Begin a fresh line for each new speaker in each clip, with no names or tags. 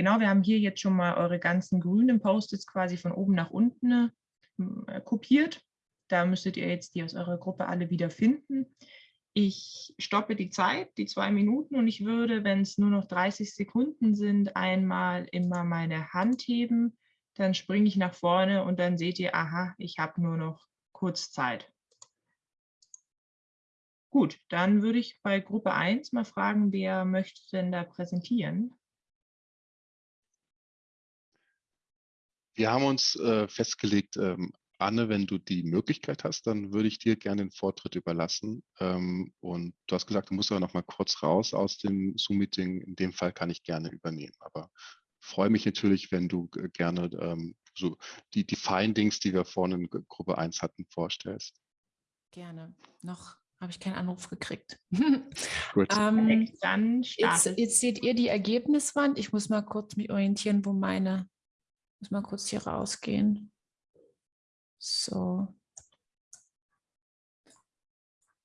Genau, wir haben hier jetzt schon mal eure ganzen grünen Post-its quasi von oben nach unten äh, kopiert. Da müsstet ihr jetzt die aus eurer Gruppe alle wieder finden. Ich stoppe die Zeit, die zwei Minuten, und ich würde, wenn es nur noch 30 Sekunden sind, einmal immer meine Hand heben. Dann springe ich nach vorne und dann seht ihr, aha, ich habe nur noch kurz Zeit. Gut, dann würde ich bei Gruppe 1 mal fragen, wer möchte denn da präsentieren?
Wir haben uns äh, festgelegt, ähm, Anne, wenn du die Möglichkeit hast, dann würde ich dir gerne den Vortritt überlassen. Ähm, und du hast gesagt, du musst aber noch mal kurz raus aus dem Zoom-Meeting. In dem Fall kann ich gerne übernehmen. Aber freue mich natürlich, wenn du gerne ähm, so die, die Findings, die wir vorhin in Gruppe 1 hatten, vorstellst.
Gerne. Noch habe ich keinen Anruf gekriegt.
Gut. ähm, dann
jetzt, jetzt, seht ihr die Ergebniswand. Ich muss mal kurz mich orientieren, wo meine, muss mal kurz hier rausgehen. So.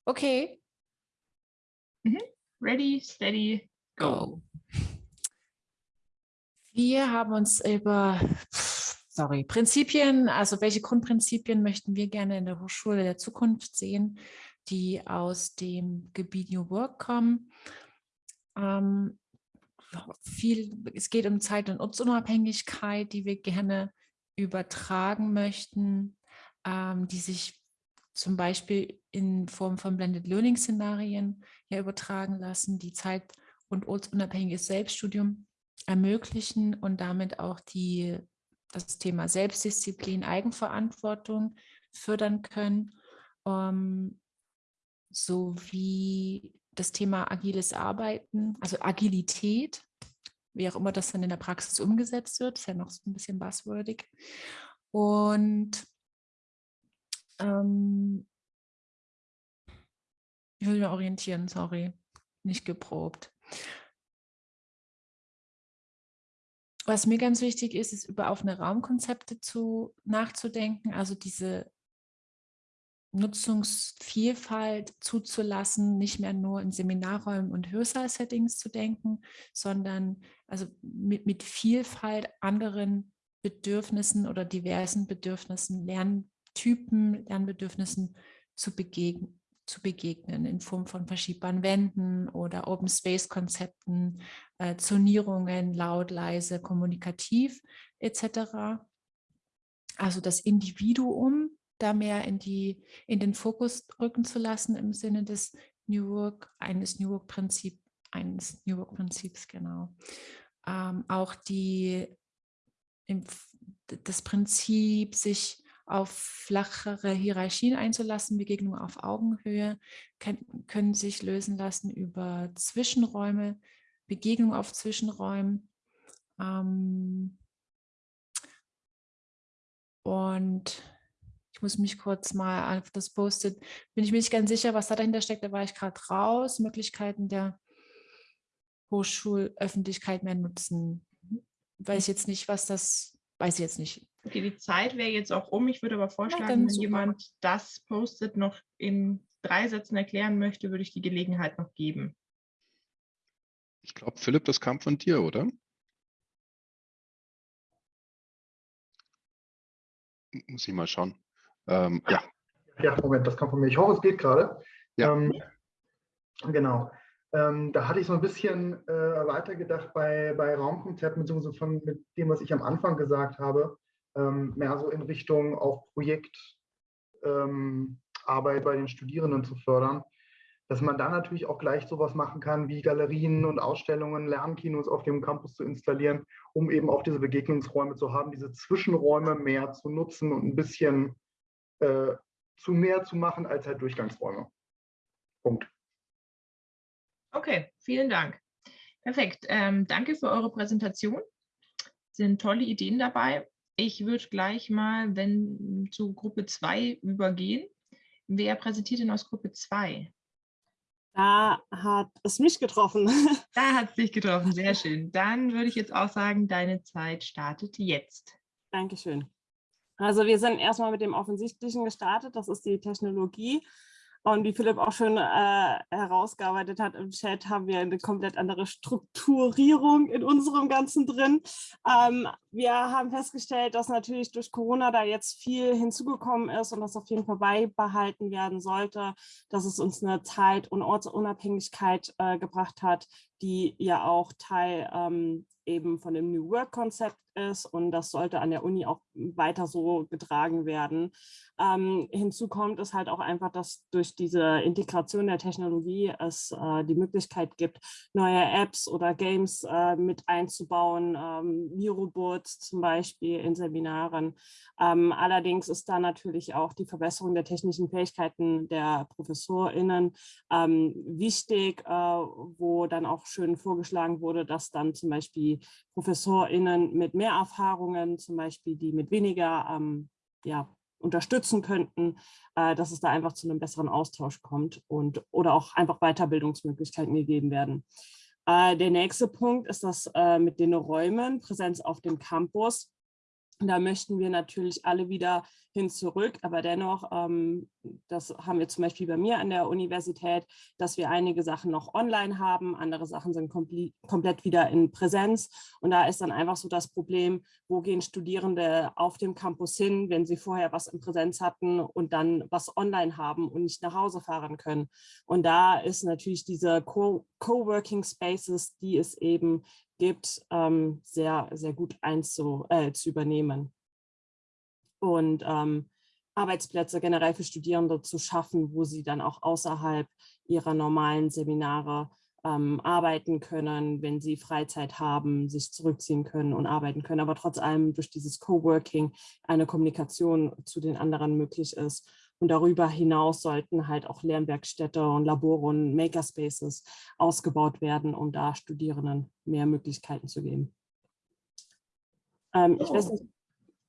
Okay.
Mhm. Ready, steady, go.
Wir haben uns über sorry, Prinzipien, also welche Grundprinzipien möchten wir gerne in der Hochschule der Zukunft sehen, die aus dem Gebiet New Work kommen. Ähm, viel, es geht um Zeit- und Ortsunabhängigkeit, die wir gerne übertragen möchten ähm, die sich zum Beispiel in Form von Blended Learning Szenarien ja übertragen lassen, die zeit- und ortsunabhängiges Selbststudium ermöglichen und damit auch die, das Thema Selbstdisziplin, Eigenverantwortung fördern können, ähm, sowie das Thema agiles Arbeiten, also Agilität, wie auch immer das dann in der Praxis umgesetzt wird, ist ja noch so ein bisschen buzzwordig. Und ähm, ich will mich orientieren, sorry, nicht geprobt. Was mir ganz wichtig ist, ist über offene Raumkonzepte zu, nachzudenken, also diese Nutzungsvielfalt zuzulassen, nicht mehr nur in Seminarräumen und Hörsaal-Settings zu denken, sondern also mit, mit Vielfalt anderen Bedürfnissen oder diversen Bedürfnissen lernen Typen, Lernbedürfnissen zu, begegnen, zu begegnen in Form von verschiebbaren Wänden oder Open Space Konzepten, äh, Zonierungen, laut, leise, kommunikativ etc. Also das Individuum da mehr in, die, in den Fokus rücken zu lassen im Sinne des New Work, eines New Work Prinzip, eines New Work Prinzips, genau. Ähm, auch die, im, das Prinzip, sich auf flachere Hierarchien einzulassen, Begegnungen auf Augenhöhe, können, können sich lösen lassen über Zwischenräume, Begegnungen auf Zwischenräumen. Ähm, und ich muss mich kurz mal auf das Post-it, bin ich mir nicht ganz sicher, was da dahinter steckt, da war ich gerade raus, Möglichkeiten der Hochschulöffentlichkeit mehr nutzen. Weiß ich jetzt nicht, was das, weiß ich jetzt nicht.
Okay, die Zeit wäre jetzt auch um. Ich würde aber vorschlagen, ja, wenn super. jemand das Post-it noch in drei Sätzen erklären möchte, würde ich die Gelegenheit noch geben.
Ich glaube, Philipp, das kam von dir, oder? Muss ich mal schauen. Ähm, ja.
Ja, Moment, das kam von mir. Ich hoffe, es geht gerade. Ja. Ähm, genau. Ähm, da hatte ich so ein bisschen äh, weitergedacht bei, bei Raumkonzepten, beziehungsweise von mit dem, was ich am Anfang gesagt habe ähm, mehr so in Richtung auch Projektarbeit ähm, bei den Studierenden zu fördern, dass man dann natürlich auch gleich sowas machen kann, wie Galerien und Ausstellungen, Lernkinos auf dem Campus zu installieren, um eben auch diese Begegnungsräume zu haben, diese Zwischenräume mehr zu nutzen und ein bisschen äh, zu mehr zu machen als halt Durchgangsräume. Punkt.
Okay, vielen Dank. Perfekt. Ähm, danke für eure Präsentation. Sind tolle Ideen dabei. Ich würde gleich mal wenn, zu Gruppe 2 übergehen. Wer präsentiert denn aus Gruppe 2?
Da hat es mich getroffen.
Da hat es dich getroffen, sehr schön. Dann würde ich jetzt auch sagen, deine Zeit startet jetzt.
Dankeschön. Also wir sind erstmal mit dem Offensichtlichen gestartet, das ist die Technologie. Und wie Philipp auch schon äh, herausgearbeitet hat im Chat, haben wir eine komplett andere Strukturierung in unserem Ganzen drin. Ähm, wir haben festgestellt, dass natürlich durch Corona da jetzt viel hinzugekommen ist und das auf jeden Fall beibehalten werden sollte, dass es uns eine Zeit- und Ortsunabhängigkeit äh, gebracht hat, die ja auch Teil ähm, eben von dem New Work-Konzept ist und das sollte an der Uni auch weiter so getragen werden. Ähm, hinzu kommt es halt auch einfach, dass durch diese Integration der Technologie es äh, die Möglichkeit gibt, neue Apps oder Games äh, mit einzubauen, ähm, Mirobots zum Beispiel in Seminaren. Ähm, allerdings ist da natürlich auch die Verbesserung der technischen Fähigkeiten der ProfessorInnen ähm, wichtig, äh, wo dann auch schön vorgeschlagen wurde, dass dann zum Beispiel ProfessorInnen mit mehr Erfahrungen, zum Beispiel die mit weniger ähm, ja, unterstützen könnten, äh, dass es da einfach zu einem besseren Austausch kommt und oder auch einfach Weiterbildungsmöglichkeiten gegeben werden. Äh, der nächste Punkt ist das äh, mit den Räumen, Präsenz auf dem Campus. Da möchten wir natürlich alle wieder hin zurück, aber dennoch, ähm, das haben wir zum Beispiel bei mir an der Universität, dass wir einige Sachen noch online haben, andere Sachen sind komplett wieder in Präsenz. Und da ist dann einfach so das Problem, wo gehen Studierende auf dem Campus hin, wenn sie vorher was in Präsenz hatten und dann was online haben und nicht nach Hause fahren können. Und da ist natürlich diese Coworking Spaces, die es eben gibt, ähm, sehr, sehr gut einzu, äh, zu übernehmen. Und ähm, Arbeitsplätze generell für Studierende zu schaffen, wo sie dann auch außerhalb ihrer normalen Seminare ähm, arbeiten können, wenn sie Freizeit haben, sich zurückziehen können und arbeiten können, aber trotz allem durch dieses Coworking eine Kommunikation zu den anderen möglich ist. Und darüber hinaus sollten halt auch Lernwerkstätte und Labore und Makerspaces ausgebaut werden, um da Studierenden mehr Möglichkeiten zu geben. Ähm, ich weiß nicht,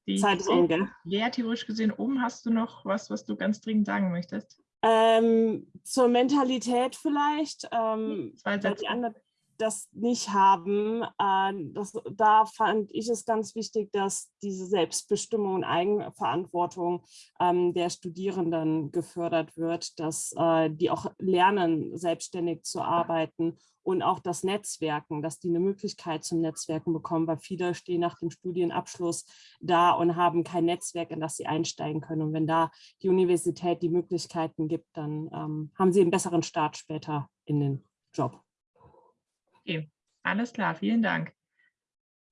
die
Zeit ist um, gell?
Lea, theoretisch gesehen, oben hast du noch was, was du ganz dringend sagen möchtest?
Ähm, zur Mentalität vielleicht. Ähm,
Zwei Sätze.
Die anderen, das nicht haben, äh, das, da fand ich es ganz wichtig, dass diese Selbstbestimmung und Eigenverantwortung ähm, der Studierenden gefördert wird, dass äh, die auch lernen, selbstständig zu arbeiten und auch das Netzwerken, dass die eine Möglichkeit zum Netzwerken bekommen, weil viele stehen nach dem Studienabschluss da und haben kein Netzwerk, in das sie einsteigen können. Und wenn da die Universität die Möglichkeiten gibt, dann ähm, haben sie einen besseren Start später in den Job.
Okay, alles klar, vielen Dank.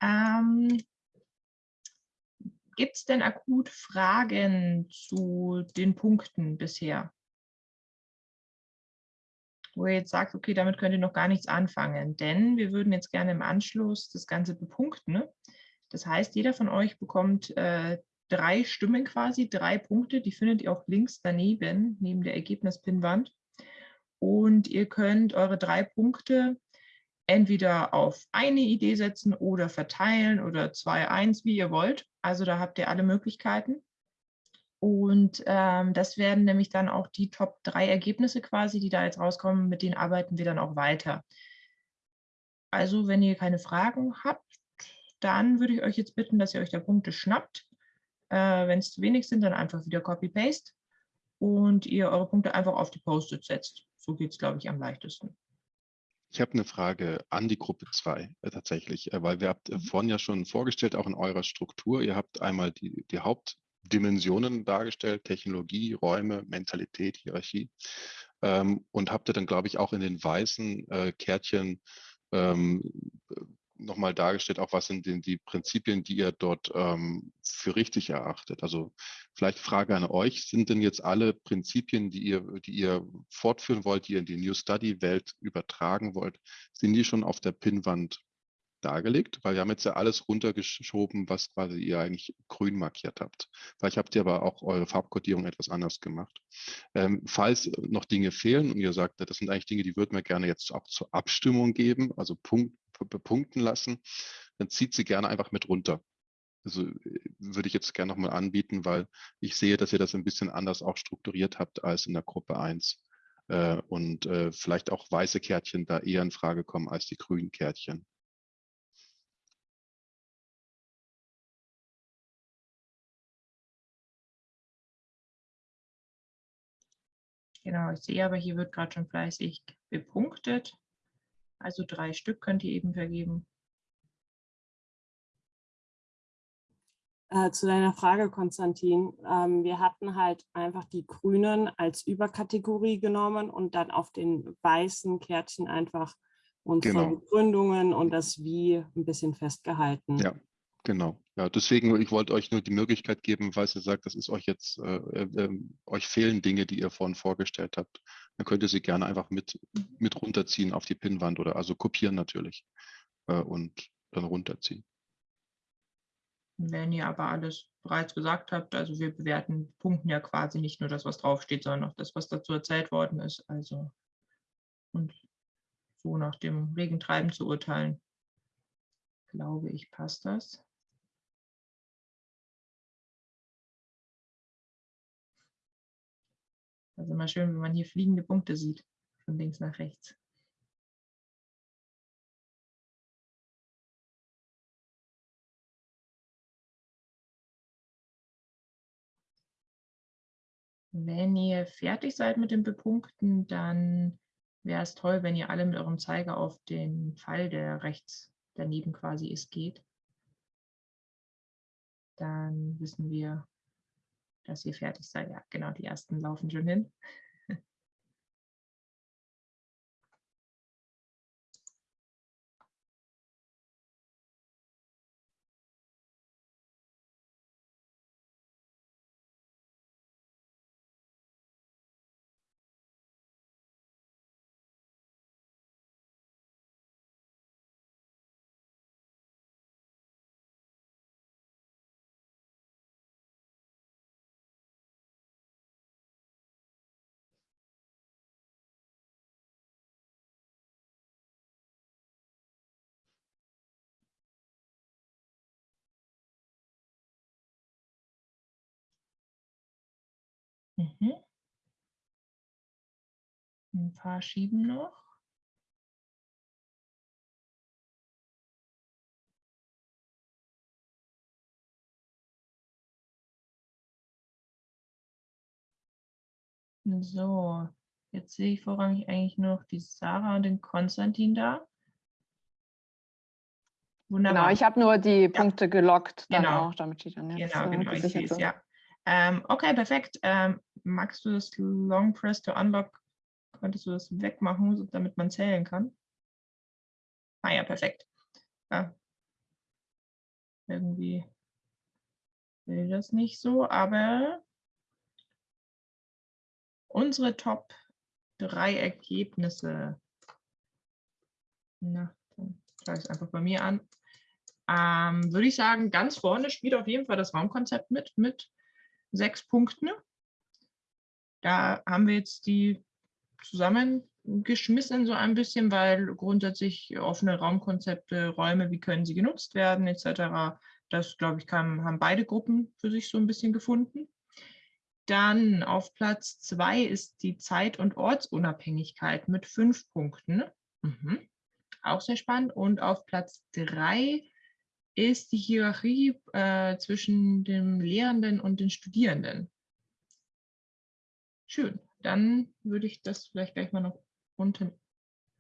Ähm, Gibt es denn akut Fragen zu den Punkten bisher? Wo ihr jetzt sagt, okay, damit könnt ihr noch gar nichts anfangen, denn wir würden jetzt gerne im Anschluss das Ganze bepunkten. Das heißt, jeder von euch bekommt äh, drei Stimmen quasi, drei Punkte, die findet ihr auch links daneben, neben der Ergebnispinnwand. Und ihr könnt eure drei Punkte entweder auf eine Idee setzen oder verteilen oder 2-1, wie ihr wollt. Also da habt ihr alle Möglichkeiten. Und ähm, das werden nämlich dann auch die Top 3 Ergebnisse quasi, die da jetzt rauskommen, mit denen arbeiten wir dann auch weiter. Also wenn ihr keine Fragen habt, dann würde ich euch jetzt bitten, dass ihr euch da Punkte schnappt. Äh, wenn es zu wenig sind, dann einfach wieder Copy-Paste und ihr eure Punkte einfach auf die Post-it setzt. So geht es, glaube ich, am leichtesten.
Ich habe eine Frage an die Gruppe 2 äh, tatsächlich, äh, weil wir habt äh, mhm. vorhin ja schon vorgestellt, auch in eurer Struktur, ihr habt einmal die, die Hauptdimensionen dargestellt, Technologie, Räume, Mentalität, Hierarchie ähm, und habt ihr dann, glaube ich, auch in den weißen äh, Kärtchen ähm, nochmal dargestellt, auch was sind denn die Prinzipien, die ihr dort ähm, für richtig erachtet. Also vielleicht Frage an euch, sind denn jetzt alle Prinzipien, die ihr, die ihr fortführen wollt, die ihr in die New Study Welt übertragen wollt, sind die schon auf der Pinnwand dargelegt? Weil wir haben jetzt ja alles runtergeschoben, was quasi ihr eigentlich grün markiert habt. Vielleicht habt ihr aber auch eure Farbkodierung etwas anders gemacht. Ähm, falls noch Dinge fehlen und ihr sagt, das sind eigentlich Dinge, die würden wir gerne jetzt auch zur Abstimmung geben, also Punkt, bepunkten lassen, dann zieht sie gerne einfach mit runter. Also äh, würde ich jetzt gerne nochmal anbieten, weil ich sehe, dass ihr das ein bisschen anders auch strukturiert habt als in der Gruppe 1. Äh, und äh, vielleicht auch weiße Kärtchen da eher in Frage kommen als die grünen Kärtchen.
Genau, ich sehe aber, hier wird gerade schon fleißig bepunktet. Also drei Stück könnt ihr eben vergeben.
Äh, zu deiner Frage, Konstantin. Ähm, wir hatten halt einfach die Grünen als Überkategorie genommen und dann auf den weißen Kärtchen einfach unsere
Genau.
Begründungen und das Wie ein bisschen festgehalten.
Ja, genau. Ja, deswegen, ich wollte euch nur die Möglichkeit geben, falls ihr sagt, das ist euch jetzt, äh, äh, ähm, euch fehlen Dinge, die ihr vorhin vorgestellt habt, dann könnt ihr sie gerne einfach mit, mit runterziehen auf die Pinnwand oder also kopieren natürlich äh, und dann runterziehen.
Wenn ihr aber alles bereits gesagt habt, also wir bewerten Punkten ja quasi nicht nur das, was draufsteht, sondern auch das, was dazu erzählt worden ist. Also und so nach dem Regentreiben zu urteilen, glaube ich, passt das. Also immer schön, wenn man hier fliegende Punkte sieht, von links nach rechts. Wenn ihr fertig seid mit dem Bepunkten, dann wäre es toll, wenn ihr alle mit eurem Zeiger auf den Pfeil, der rechts daneben quasi ist, geht. Dann wissen wir, dass ihr fertig seid. Ja, genau, die ersten laufen schon hin. Ein paar schieben noch. So, jetzt sehe ich vorrangig eigentlich noch die Sarah und den Konstantin da.
Genau, ich habe nur die Punkte gelockt dann
Genau.
auch, damit die dann jetzt
Genau,
äh,
genau, ich sehe
gesichert
es,
sind.
ja. Ähm, okay, perfekt. Ähm, magst du das Long Press to Unlock, könntest du das wegmachen, damit man zählen kann? Ah ja, perfekt. Ja. Irgendwie will das nicht so, aber unsere Top drei Ergebnisse. Na, dann schaue ich es einfach bei mir an. Ähm, würde ich sagen, ganz vorne spielt auf jeden Fall das Raumkonzept mit, mit sechs Punkten. Da haben wir jetzt die zusammengeschmissen so ein bisschen, weil grundsätzlich offene Raumkonzepte, Räume, wie können sie genutzt werden, etc. Das, glaube ich, kann, haben beide Gruppen für sich so ein bisschen gefunden. Dann auf Platz zwei ist die Zeit- und Ortsunabhängigkeit mit fünf Punkten. Mhm. Auch sehr spannend. Und auf Platz drei ist die Hierarchie äh, zwischen dem Lehrenden und den Studierenden. Schön. Dann würde ich das vielleicht gleich mal noch unten.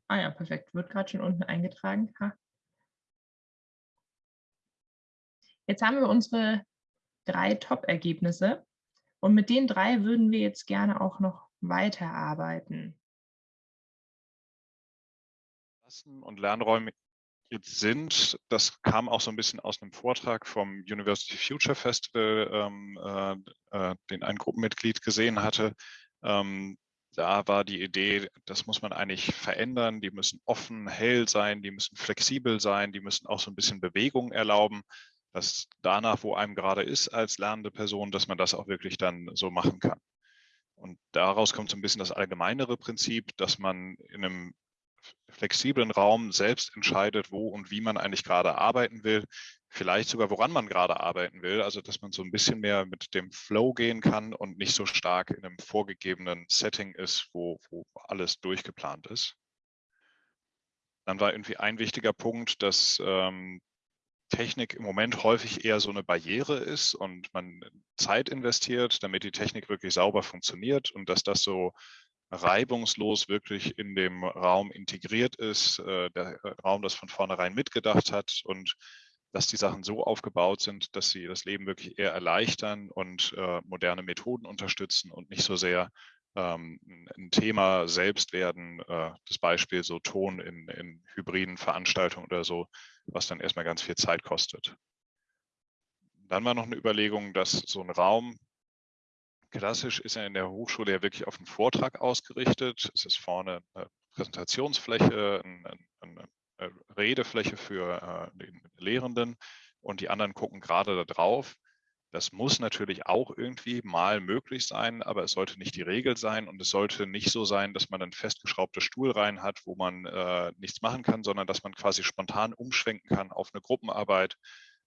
Ah ja, perfekt. Wird gerade schon unten eingetragen. Ha. Jetzt haben wir unsere drei Top-Ergebnisse. Und mit den drei würden wir jetzt gerne auch noch weiterarbeiten.
Und Lernräume jetzt sind, das kam auch so ein bisschen aus einem Vortrag vom University Future Festival, ähm, äh, äh, den ein Gruppenmitglied gesehen hatte. Ähm, da war die Idee, das muss man eigentlich verändern. Die müssen offen, hell sein, die müssen flexibel sein, die müssen auch so ein bisschen Bewegung erlauben, dass danach, wo einem gerade ist als lernende Person, dass man das auch wirklich dann so machen kann. Und daraus kommt so ein bisschen das allgemeinere Prinzip, dass man in einem flexiblen Raum selbst entscheidet, wo und wie man eigentlich gerade arbeiten will, vielleicht sogar woran man gerade arbeiten will, also dass man so ein bisschen mehr mit dem Flow gehen kann und nicht so stark in einem vorgegebenen Setting ist, wo, wo alles durchgeplant ist. Dann war irgendwie ein wichtiger Punkt, dass ähm, Technik im Moment häufig eher so eine Barriere ist und man Zeit investiert, damit die Technik wirklich sauber funktioniert und dass das so reibungslos wirklich in dem Raum integriert ist, äh, der Raum das von vornherein mitgedacht hat und dass die Sachen so aufgebaut sind, dass sie das Leben wirklich eher erleichtern und äh, moderne Methoden unterstützen und nicht so sehr ähm, ein Thema selbst werden, äh, das Beispiel so Ton in, in hybriden Veranstaltungen oder so, was dann erstmal ganz viel Zeit kostet. Dann war noch eine Überlegung, dass so ein Raum, klassisch ist er in der Hochschule ja wirklich auf einen Vortrag ausgerichtet. Es ist vorne eine Präsentationsfläche, eine, eine Redefläche für äh, den Lehrenden und die anderen gucken gerade da drauf. Das muss natürlich auch irgendwie mal möglich sein, aber es sollte nicht die Regel sein und es sollte nicht so sein, dass man einen festgeschraubten Stuhl rein hat, wo man äh, nichts machen kann, sondern dass man quasi spontan umschwenken kann auf eine Gruppenarbeit,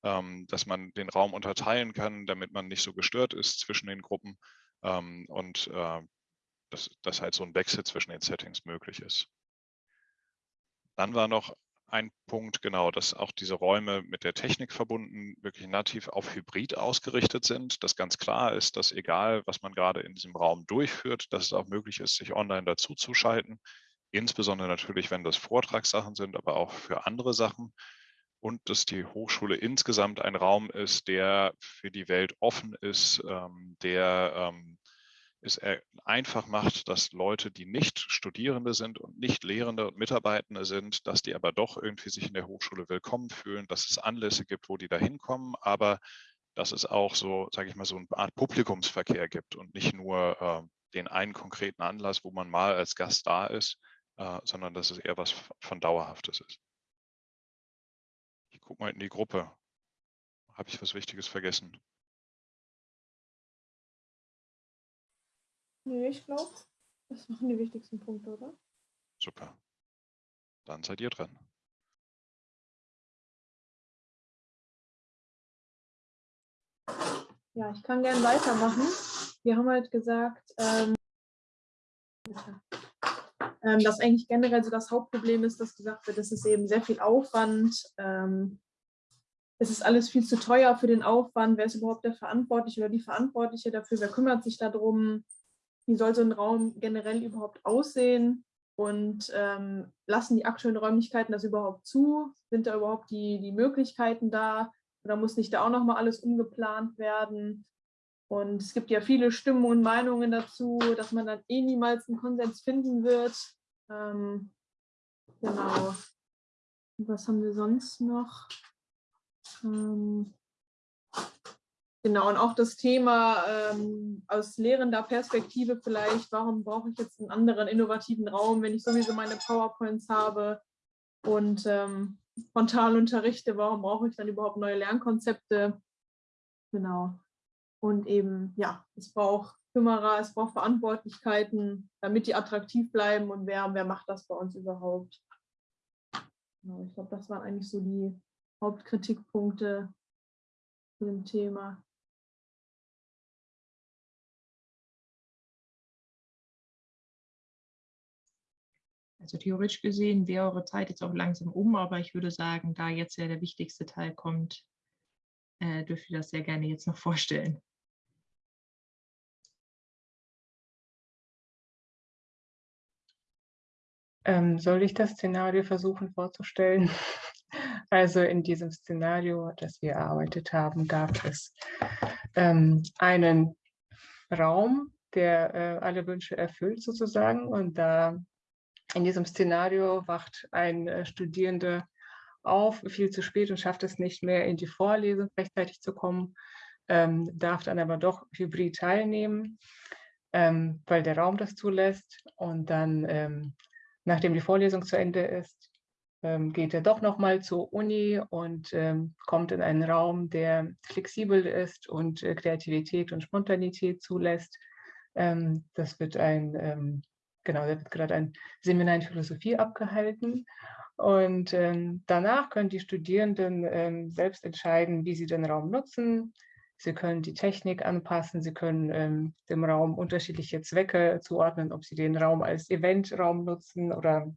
ähm, dass man den Raum unterteilen kann, damit man nicht so gestört ist zwischen den Gruppen ähm, und äh, dass, dass halt so ein Wechsel zwischen den Settings möglich ist. Dann war noch ein Punkt, genau, dass auch diese Räume mit der Technik verbunden wirklich nativ auf Hybrid ausgerichtet sind, dass ganz klar ist, dass egal, was man gerade in diesem Raum durchführt, dass es auch möglich ist, sich online dazu zu schalten. Insbesondere natürlich, wenn das Vortragssachen sind, aber auch für andere Sachen. Und dass die Hochschule insgesamt ein Raum ist, der für die Welt offen ist, ähm, der ähm, es einfach macht, dass Leute, die nicht Studierende sind und nicht Lehrende und Mitarbeitende sind, dass die aber doch irgendwie sich in der Hochschule willkommen fühlen, dass es Anlässe gibt, wo die da hinkommen, aber dass es auch so, sage ich mal, so eine Art Publikumsverkehr gibt und nicht nur äh, den einen konkreten Anlass, wo man mal als Gast da ist, äh, sondern dass es eher was von Dauerhaftes ist. Ich gucke mal in die Gruppe. Habe ich was Wichtiges vergessen?
Nee, ich glaube, das waren die wichtigsten Punkte, oder?
Super. Dann seid ihr dran.
Ja, ich kann gerne weitermachen. Wir haben halt gesagt, ähm, ähm, dass eigentlich generell so das Hauptproblem ist, dass gesagt wird, es ist eben sehr viel Aufwand. Ähm, es ist alles viel zu teuer für den Aufwand. Wer ist überhaupt der Verantwortliche oder die Verantwortliche dafür? Wer kümmert sich darum? Wie soll so ein Raum generell überhaupt aussehen und ähm, lassen die aktuellen Räumlichkeiten das überhaupt zu? Sind da überhaupt die, die Möglichkeiten da? Oder muss nicht da auch nochmal alles umgeplant werden? Und es gibt ja viele Stimmen und Meinungen dazu, dass man dann eh niemals einen Konsens finden wird. Ähm, genau. Was haben wir sonst noch? Ähm, Genau, und auch das Thema ähm, aus lehrender Perspektive vielleicht, warum brauche ich jetzt einen anderen innovativen Raum, wenn ich sowieso meine PowerPoints habe und ähm, frontal unterrichte, warum brauche ich dann überhaupt neue Lernkonzepte? Genau. Und eben, ja, es braucht Kümmerer, es braucht Verantwortlichkeiten, damit die attraktiv bleiben und wer, wer macht das bei uns überhaupt? Genau, ich glaube, das waren eigentlich so die Hauptkritikpunkte zu dem Thema.
Also theoretisch gesehen wäre eure Zeit jetzt auch langsam um, aber ich würde sagen, da jetzt ja der wichtigste Teil kommt, äh, dürft ihr das sehr gerne jetzt noch vorstellen.
Ähm, soll ich das Szenario versuchen vorzustellen? Also in diesem Szenario, das wir erarbeitet haben, gab es ähm, einen Raum, der äh, alle Wünsche erfüllt sozusagen. Und da in diesem Szenario wacht ein äh, Studierender auf, viel zu spät und schafft es nicht mehr, in die Vorlesung rechtzeitig zu kommen, ähm, darf dann aber doch hybrid teilnehmen, ähm, weil der Raum das zulässt. Und dann, ähm, nachdem die Vorlesung zu Ende ist, ähm, geht er doch nochmal zur Uni und ähm, kommt in einen Raum, der flexibel ist und äh, Kreativität und Spontanität zulässt. Ähm, das wird ein genau, da wird gerade ein Seminar in Philosophie abgehalten. Und ähm, danach können die Studierenden ähm, selbst entscheiden, wie sie den Raum nutzen. Sie können die Technik anpassen, sie können ähm, dem Raum unterschiedliche Zwecke zuordnen, ob sie den Raum als Eventraum nutzen oder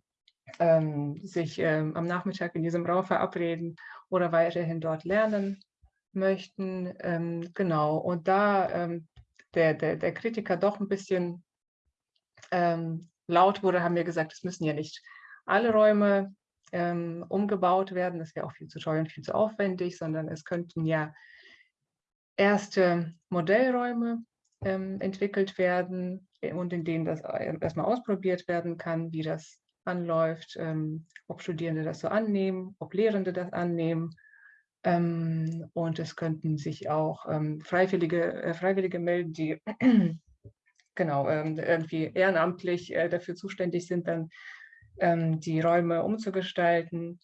ähm, sich ähm, am Nachmittag in diesem Raum verabreden oder weiterhin dort lernen möchten. Ähm, genau, und da der, der, der Kritiker doch ein bisschen ähm, laut wurde, haben wir gesagt, es müssen ja nicht alle Räume ähm, umgebaut werden. Das wäre auch viel zu teuer und viel zu aufwendig, sondern es könnten ja erste Modellräume ähm, entwickelt werden und in denen das erstmal ausprobiert werden kann, wie das anläuft, ähm, ob Studierende das so annehmen, ob Lehrende das annehmen. Ähm, und es könnten sich auch ähm, Freiwillige, äh, Freiwillige melden, die genau ähm, irgendwie ehrenamtlich äh, dafür zuständig sind, dann ähm, die Räume umzugestalten.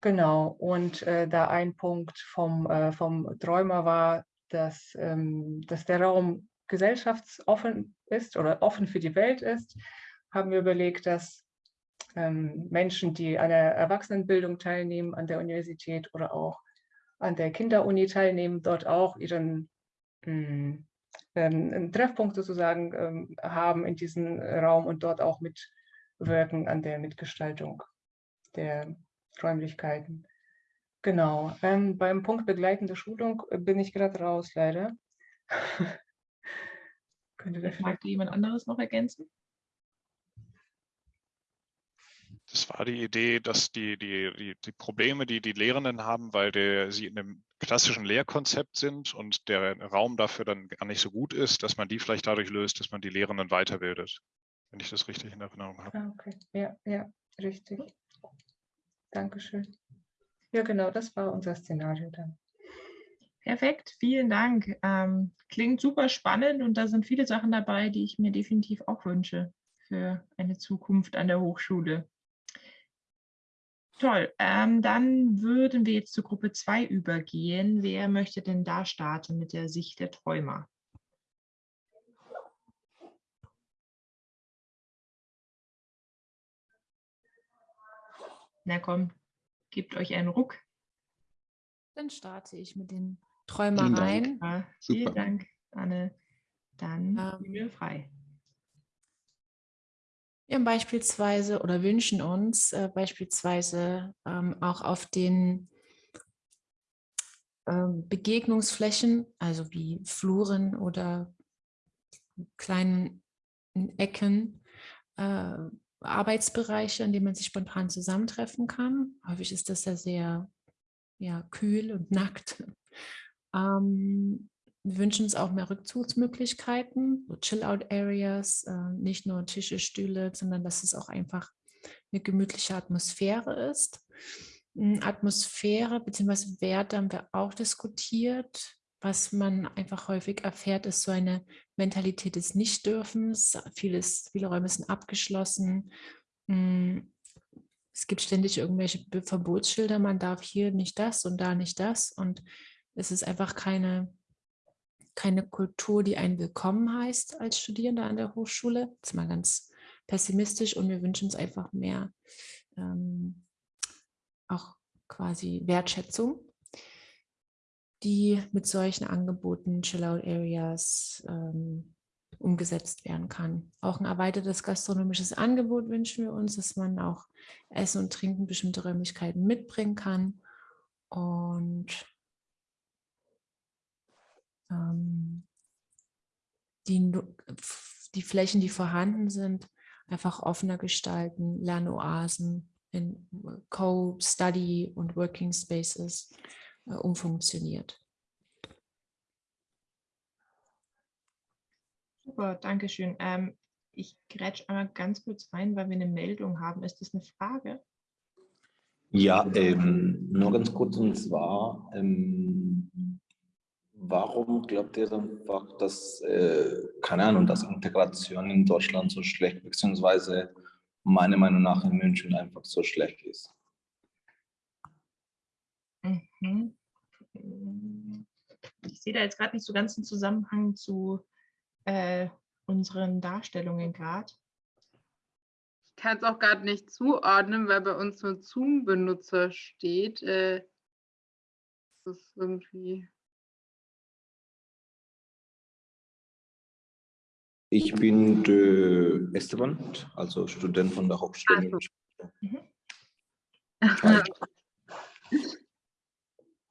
Genau, und äh, da ein Punkt vom, äh, vom Träumer war, dass, ähm, dass der Raum gesellschaftsoffen ist oder offen für die Welt ist, haben wir überlegt, dass Menschen, die an der Erwachsenenbildung teilnehmen, an der Universität oder auch an der Kinderuni teilnehmen, dort auch ihren mh, hm, einen Treffpunkt sozusagen ähm, haben in diesem Raum und dort auch mitwirken an der Mitgestaltung der Räumlichkeiten. Genau. Ähm, beim Punkt begleitende Schulung bin ich gerade raus, leider.
Könnte da vielleicht jemand anderes noch ergänzen?
Das war die Idee, dass die, die, die, die Probleme, die die Lehrenden haben, weil der, sie in einem klassischen Lehrkonzept sind und der Raum dafür dann gar nicht so gut ist, dass man die vielleicht dadurch löst, dass man die Lehrenden weiterbildet, wenn ich das richtig in Erinnerung habe.
Ah, okay, ja, ja, richtig. Dankeschön. Ja, genau, das war unser Szenario dann.
Perfekt, vielen Dank. Ähm, klingt super spannend und da sind viele Sachen dabei, die ich mir definitiv auch wünsche für eine Zukunft an der Hochschule. Toll, ähm, dann würden wir jetzt zur Gruppe 2 übergehen. Wer möchte denn da starten mit der Sicht der Träumer? Na komm, gebt euch einen Ruck.
Dann starte ich mit den Träumereien.
Vielen Dank, Vielen Dank Anne. Dann ähm, wir frei.
Wir beispielsweise oder wünschen uns äh, beispielsweise ähm, auch auf den ähm, Begegnungsflächen, also wie Fluren oder kleinen Ecken, äh, Arbeitsbereiche, an denen man sich spontan zusammentreffen kann. Häufig ist das ja sehr ja, kühl und nackt. Ähm, wir wünschen uns auch mehr Rückzugsmöglichkeiten, so Chill-Out-Areas, äh, nicht nur Tische, Stühle, sondern dass es auch einfach eine gemütliche Atmosphäre ist. Hm, Atmosphäre bzw. Werte haben wir auch diskutiert. Was man einfach häufig erfährt, ist so eine Mentalität des Nichtdürfens. Vieles, viele Räume sind abgeschlossen. Hm, es gibt ständig irgendwelche Verbotsschilder, man darf hier nicht das und da nicht das. Und es ist einfach keine keine Kultur, die einen willkommen heißt als Studierender an der Hochschule. Das ist mal ganz pessimistisch und wir wünschen uns einfach mehr ähm, auch quasi Wertschätzung, die mit solchen Angeboten, Chill-Out-Areas ähm, umgesetzt werden kann. Auch ein erweitertes gastronomisches Angebot wünschen wir uns, dass man auch Essen und Trinken bestimmte Räumlichkeiten mitbringen kann. Und die, die Flächen, die vorhanden sind, einfach offener gestalten, Lernoasen in Co-Study und Working Spaces äh, umfunktioniert.
Super, danke schön. Ähm, ich grätsch einmal ganz kurz rein, weil wir eine Meldung haben. Ist das eine Frage?
Ja, ähm, nur ganz kurz und zwar, ähm, warum glaubt ihr einfach, dass, äh, keine Ahnung, dass Integration in Deutschland so schlecht, beziehungsweise meiner Meinung nach in München einfach so schlecht ist?
Mhm. Ich sehe da jetzt gerade nicht so ganz einen Zusammenhang zu äh, unseren Darstellungen gerade.
Ich kann es auch gerade nicht zuordnen, weil bei uns nur Zoom-Benutzer steht. Äh, das ist irgendwie
Ich bin der Esteban, also Student von der Hochschule. Mhm.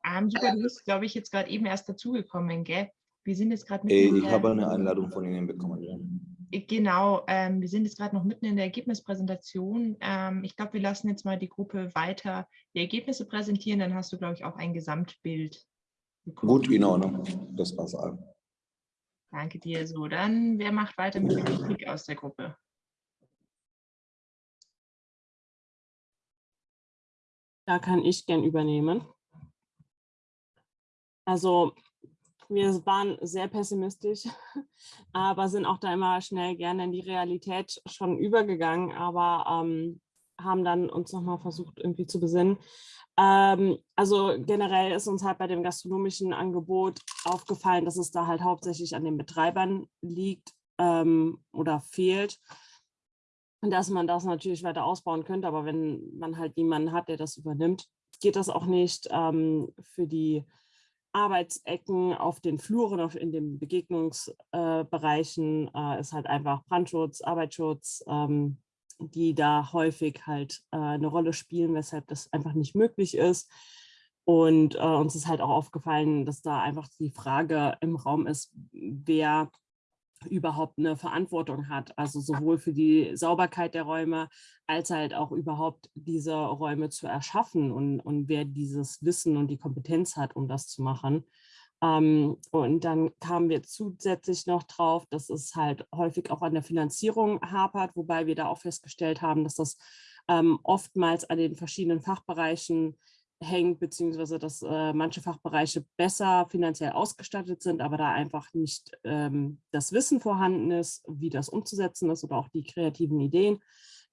ähm, super, du bist, glaube ich, jetzt gerade eben erst dazugekommen, gell? Wir sind jetzt gerade.
Äh, ich habe eine Einladung von Ihnen bekommen. Ja.
Genau, ähm, wir sind jetzt gerade noch mitten in der Ergebnispräsentation. Ähm, ich glaube, wir lassen jetzt mal die Gruppe weiter die Ergebnisse präsentieren, dann hast du, glaube ich, auch ein Gesamtbild.
Bekommen. Gut, in Ordnung, das war's.
Danke dir. So, dann wer macht weiter mit der Kritik aus der Gruppe?
Da kann ich gern übernehmen. Also wir waren sehr pessimistisch, aber sind auch da immer schnell gerne in die Realität schon übergegangen, aber ähm, haben dann uns nochmal versucht irgendwie zu besinnen. Ähm, also generell ist uns halt bei dem gastronomischen Angebot aufgefallen, dass es da halt hauptsächlich an den Betreibern liegt ähm, oder fehlt. Und dass man das natürlich weiter ausbauen könnte, aber wenn man halt niemanden hat, der das übernimmt, geht das auch nicht ähm, für die Arbeitsecken auf den Fluren, auf, in den Begegnungsbereichen äh, ist halt einfach Brandschutz, Arbeitsschutz, ähm, die da häufig halt äh, eine Rolle spielen, weshalb das einfach nicht möglich ist. Und äh, uns ist halt auch aufgefallen, dass da einfach die Frage im Raum ist, wer überhaupt eine Verantwortung hat, also sowohl für die Sauberkeit der Räume als halt auch überhaupt diese Räume zu erschaffen und, und wer dieses Wissen und die Kompetenz hat, um das zu machen. Ähm, und dann kamen wir zusätzlich noch drauf, dass es halt häufig auch an der Finanzierung hapert, wobei wir da auch festgestellt haben, dass das ähm, oftmals an den verschiedenen Fachbereichen hängt, beziehungsweise dass äh, manche Fachbereiche besser finanziell ausgestattet sind, aber da einfach nicht ähm, das Wissen vorhanden ist, wie das umzusetzen ist oder auch die kreativen Ideen,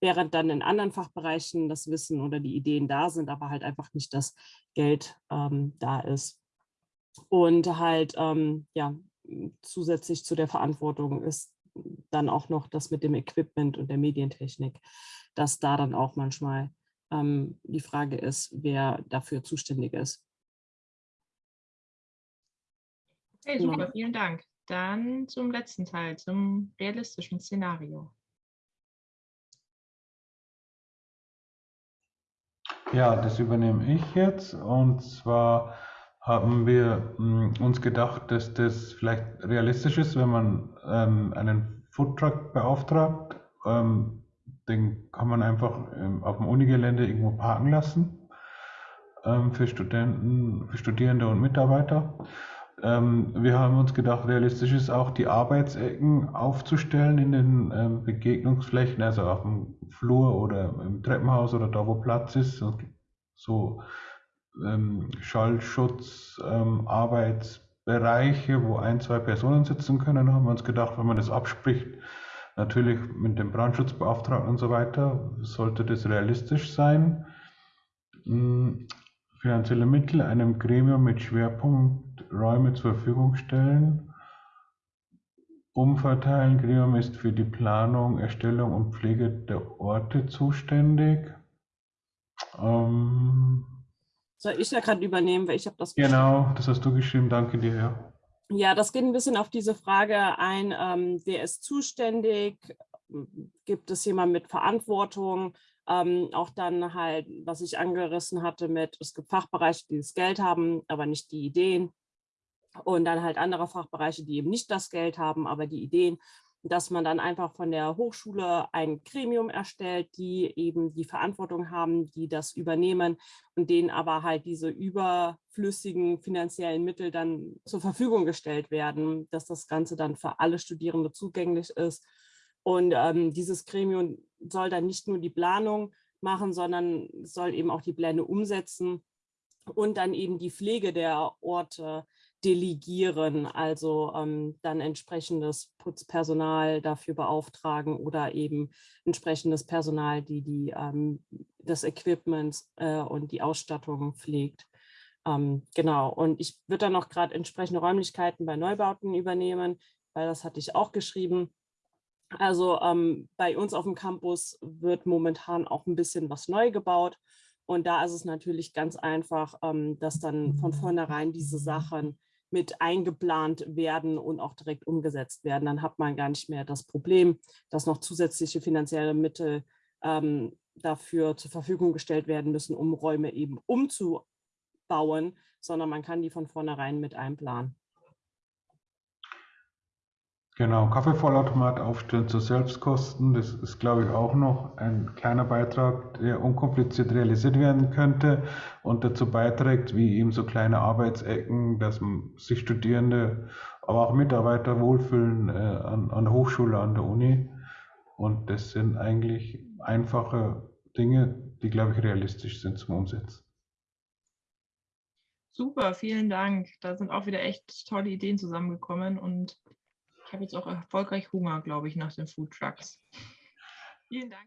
während dann in anderen Fachbereichen das Wissen oder die Ideen da sind, aber halt einfach nicht das Geld ähm, da ist. Und halt, ähm, ja, zusätzlich zu der Verantwortung ist dann auch noch das mit dem Equipment und der Medientechnik, dass da dann auch manchmal ähm, die Frage ist, wer dafür zuständig ist.
Okay, super, ja. vielen Dank. Dann zum letzten Teil, zum realistischen Szenario.
Ja, das übernehme ich jetzt. Und zwar haben wir mh, hm, uns gedacht, dass das vielleicht realistisch ist, wenn man ähm, einen Foodtruck beauftragt, ähm, den kann man einfach ähm, auf dem Unigelände irgendwo parken lassen ähm, für Studenten, für Studierende und Mitarbeiter. Ähm, wir haben uns gedacht, realistisch ist auch die Arbeitsecken aufzustellen in den Begegnungsflächen, also auf dem Flur oder im Treppenhaus oder da, wo Platz ist. So Schallschutz, Arbeitsbereiche, wo ein, zwei Personen sitzen können, haben wir uns gedacht, wenn man das abspricht, Natürlich mit dem Brandschutzbeauftragten und so weiter sollte das realistisch sein. Hm, finanzielle Mittel einem Gremium mit Schwerpunkt Räume zur Verfügung stellen. Umverteilen. Gremium ist für die Planung, Erstellung und Pflege der Orte zuständig.
Ähm, Soll ich ja gerade übernehmen, weil ich habe das
Genau, das hast du geschrieben. Danke dir. Ja.
Ja, das geht ein bisschen auf diese Frage ein, ähm, wer ist zuständig, gibt es jemand mit Verantwortung, ähm, auch dann halt, was ich angerissen hatte mit, es gibt Fachbereiche, die das Geld haben, aber nicht die Ideen und dann halt andere Fachbereiche, die eben nicht das Geld haben, aber die Ideen dass man dann einfach von der Hochschule ein Gremium erstellt, die eben die Verantwortung haben, die das übernehmen und denen aber halt diese überflüssigen finanziellen Mittel dann zur Verfügung gestellt werden, dass das Ganze dann für alle Studierende zugänglich ist. Und ähm, dieses Gremium soll dann nicht nur die Planung machen, sondern soll eben auch die Pläne umsetzen und dann eben die Pflege der Orte delegieren, also ähm, dann entsprechendes Putzpersonal dafür beauftragen oder eben entsprechendes Personal, die, die ähm, das Equipment äh, und die Ausstattung pflegt. Ähm, genau, und ich würde dann noch gerade entsprechende Räumlichkeiten bei Neubauten übernehmen, weil das hatte ich auch geschrieben. Also ähm, bei uns auf dem Campus wird momentan auch ein bisschen was neu gebaut. Und da ist es natürlich ganz einfach, ähm, dass dann von vornherein diese Sachen mit eingeplant werden und auch direkt umgesetzt werden. Dann hat man gar nicht mehr das Problem, dass noch zusätzliche finanzielle Mittel ähm, dafür zur Verfügung gestellt werden müssen, um Räume eben umzubauen, sondern man kann die von vornherein mit einplanen.
Genau, Kaffeevollautomat aufstellen zu Selbstkosten, das ist, glaube ich, auch noch ein kleiner Beitrag, der unkompliziert realisiert werden könnte und dazu beiträgt, wie eben so kleine Arbeitsecken, dass sich Studierende, aber auch Mitarbeiter wohlfühlen äh, an, an der Hochschule, an der Uni. Und das sind eigentlich einfache Dinge, die, glaube ich, realistisch sind zum Umsetzen.
Super, vielen Dank. Da sind auch wieder echt tolle Ideen zusammengekommen und ich habe jetzt auch erfolgreich Hunger, glaube ich, nach den Food Trucks. Vielen Dank.